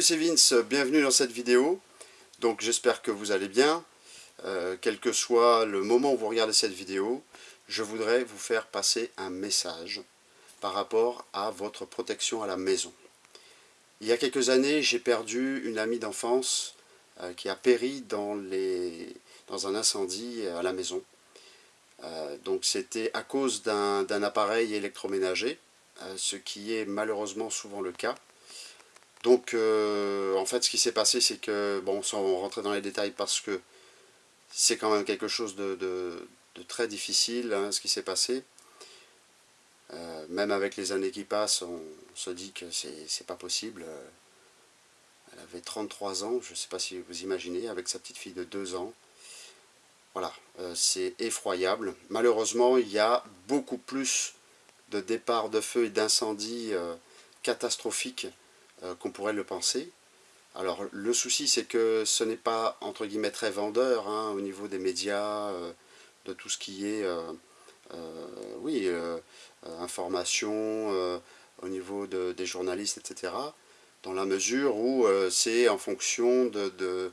Salut c'est Vince, bienvenue dans cette vidéo. Donc j'espère que vous allez bien. Euh, quel que soit le moment où vous regardez cette vidéo, je voudrais vous faire passer un message par rapport à votre protection à la maison. Il y a quelques années, j'ai perdu une amie d'enfance euh, qui a péri dans, les, dans un incendie à la maison. Euh, donc c'était à cause d'un appareil électroménager, ce qui est malheureusement souvent le cas. Donc, euh, en fait, ce qui s'est passé, c'est que, bon, sans rentrer dans les détails, parce que c'est quand même quelque chose de, très difficile, hein, ce qui s'est passé. Euh, même avec les années qui passent, on se dit que c'est pas possible. Elle avait 33 ans, je ne sais pas si vous imaginez, avec sa petite fille de 2 ans. Voilà, euh, c'est effroyable. Malheureusement, il y a beaucoup plus de départs de feu et d'incendies catastrophiques euh, qu'on pourrait le penser. Alors le souci c'est que ce n'est pas entre guillemets très vendeur hein, au niveau des médias, euh, de tout ce qui est euh, oui, information, au niveau des journalistes, etc. Dans la mesure où c'est en fonction de,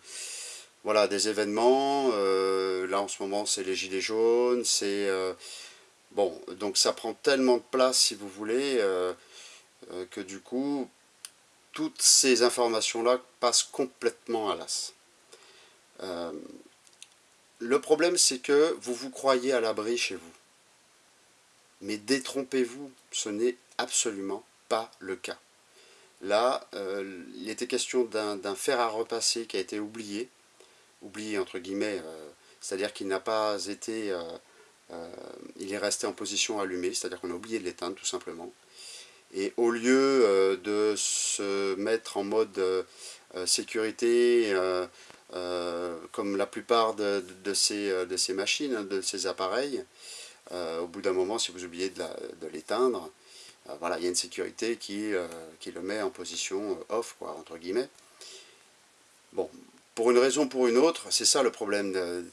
voilà, des événements, là en ce moment c'est les gilets jaunes, c'est... bon, donc ça prend tellement de place si vous voulez, que du coup, toutes ces informations-là passent complètement à l'as. Euh, le problème, c'est que vous vous croyez à l'abri chez vous. Mais détrompez-vous, ce n'est absolument pas le cas. Là, euh, il était question d'un fer à repasser qui a été oublié, oublié entre guillemets, euh, c'est-à-dire qu'il n'a pas été, il est resté en position allumée, c'est-à-dire qu'on a oublié de l'éteindre tout simplement. Et au lieu mettre en mode euh, euh, sécurité, comme la plupart de, ces, machines, de ces appareils, au bout d'un moment, si vous oubliez de l'éteindre, voilà, il y a une sécurité qui, le met en position off, quoi, entre guillemets. Bon, pour une raison ou pour une autre, c'est ça le problème de,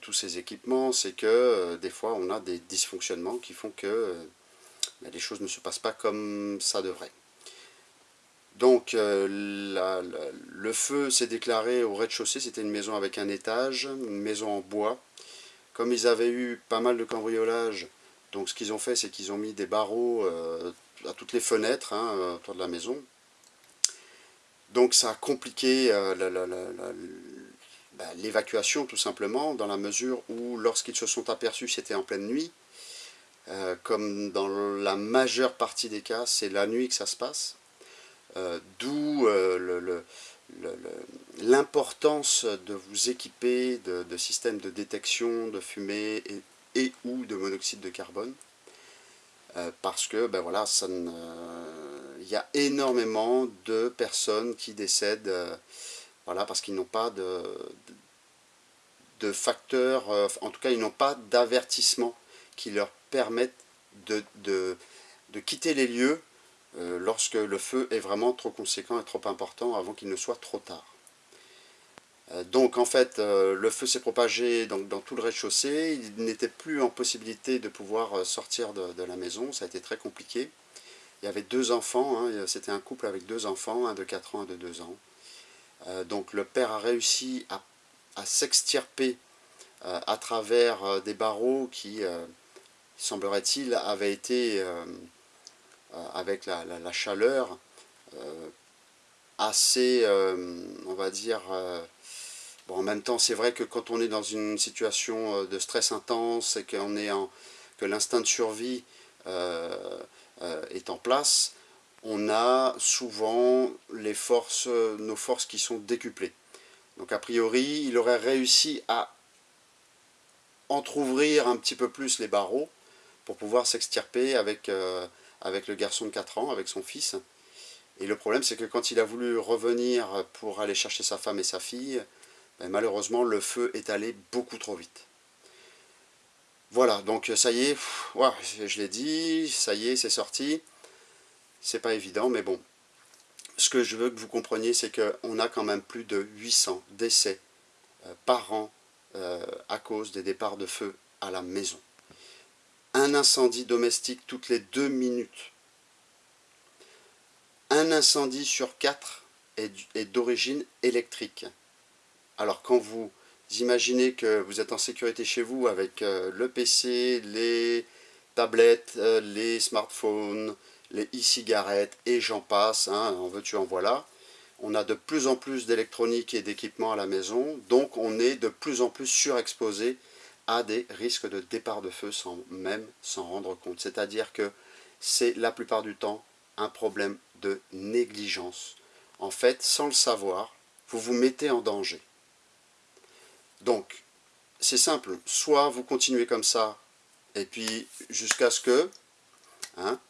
tous ces équipements, c'est que des fois on a des dysfonctionnements qui font que mais les choses ne se passent pas comme ça devrait. Donc euh, le feu s'est déclaré au rez-de-chaussée, c'était une maison avec un étage, une maison en bois. Comme ils avaient eu pas mal de cambriolage, donc ce qu'ils ont fait c'est qu'ils ont mis des barreaux euh, à toutes les fenêtres hein, euh, autour de la maison. Donc ça a compliqué bah, l'évacuation tout simplement, dans la mesure où lorsqu'ils se sont aperçus c'était en pleine nuit, comme dans la majeure partie des cas, c'est la nuit que ça se passe. Euh, d'où euh, l'importance de vous équiper de, systèmes de détection de fumée et, ou de monoxyde de carbone. parce que ben il y a énormément de personnes qui décèdent voilà, parce qu'ils n'ont pas de, facteurs, en tout cas ils n'ont pas d'avertissement qui leur permettent de, quitter les lieux euh, lorsque le feu est vraiment trop conséquent et trop important avant qu'il ne soit trop tard. Euh, donc en fait, euh, le feu s'est propagé donc, dans tout le rez-de-chaussée, il n'était plus en possibilité de pouvoir sortir de, la maison, ça a été très compliqué. Il y avait deux enfants, hein, c'était un couple avec deux enfants, un de 4 ans, un de 2 ans. donc le père a réussi à, à s'extirper à travers des barreaux qui semblerait-il, avait été, euh, euh, avec la, chaleur, euh, assez, on va dire, bon, en même temps, c'est vrai que quand on est dans une situation de stress intense et qu'on est en, que l'instinct de survie est en place, on a souvent les forces, nos forces qui sont décuplées. Donc a priori, il aurait réussi à entr'ouvrir un petit peu plus les barreaux, pour pouvoir s'extirper avec, euh, avec le garçon de 4 ans, avec son fils. Et le problème, c'est que quand il a voulu revenir pour aller chercher sa femme et sa fille, ben, malheureusement, le feu est allé beaucoup trop vite. Voilà, donc ça y est, je l'ai dit, ça y est, c'est sorti. C'est pas évident, mais bon. Ce que je veux que vous compreniez, c'est qu'on a quand même plus de 800 décès euh, par an euh, à cause des départs de feu à la maison un incendie domestique toutes les deux minutes. un incendie sur quatre est d'origine électrique. Alors quand vous imaginez que vous êtes en sécurité chez vous avec euh, le PC, les tablettes, euh, les smartphones, les e-cigarettes et j'en passe, hein, en veux-tu en voilà, on a de plus en plus d'électronique et d'équipements à la maison, donc on est de plus en plus surexposé à des risques de départ de feu sans même s'en rendre compte. C'est-à-dire que c'est la plupart du temps un problème de négligence. En fait, sans le savoir, vous vous mettez en danger. Donc, c'est simple, soit vous continuez comme ça, et puis jusqu'à ce que, hein,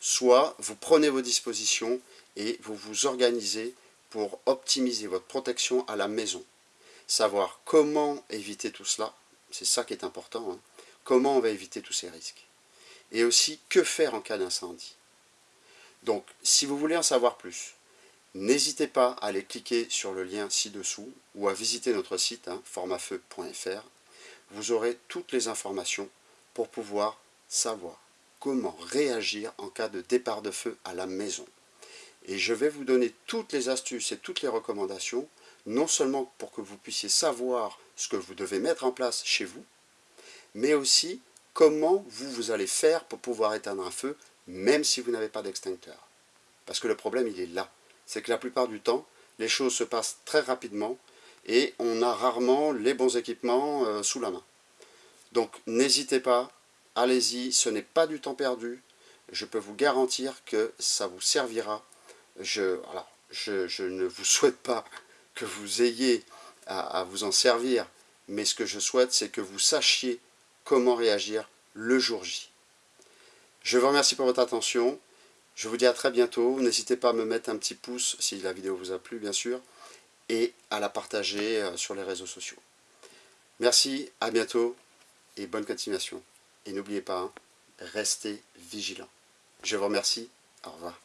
soit vous prenez vos dispositions et vous vous organisez pour optimiser votre protection à la maison. Savoir comment éviter tout cela, c'est ça qui est important, hein. comment on va éviter tous ces risques? Et aussi, que faire en cas d'incendie? Donc, si vous voulez en savoir plus, n'hésitez pas à aller cliquer sur le lien ci-dessous ou à visiter notre site hein, formafeu.fr. Vous aurez toutes les informations pour pouvoir savoir comment réagir en cas de départ de feu à la maison. Et je vais vous donner toutes les astuces et toutes les recommandations, non seulement pour que vous puissiez savoir ce que vous devez mettre en place chez vous, mais aussi comment vous, vous allez faire pour pouvoir éteindre un feu, même si vous n'avez pas d'extincteur. Parce que le problème, il est là. C'est que la plupart du temps, les choses se passent très rapidement et on a rarement les bons équipements euh, sous la main. Donc n'hésitez pas, allez-y, ce n'est pas du temps perdu. Je peux vous garantir que ça vous servira. Je, je, ne vous souhaite pas que vous ayez à, vous en servir, mais ce que je souhaite, c'est que vous sachiez comment réagir le jour J. Je vous remercie pour votre attention. Je vous dis à très bientôt. N'hésitez pas à me mettre un petit pouce si la vidéo vous a plu, bien sûr, et à la partager euh, sur les réseaux sociaux. Merci, à bientôt et bonne continuation. Et n'oubliez pas, hein, restez vigilants. Je vous remercie. Au revoir.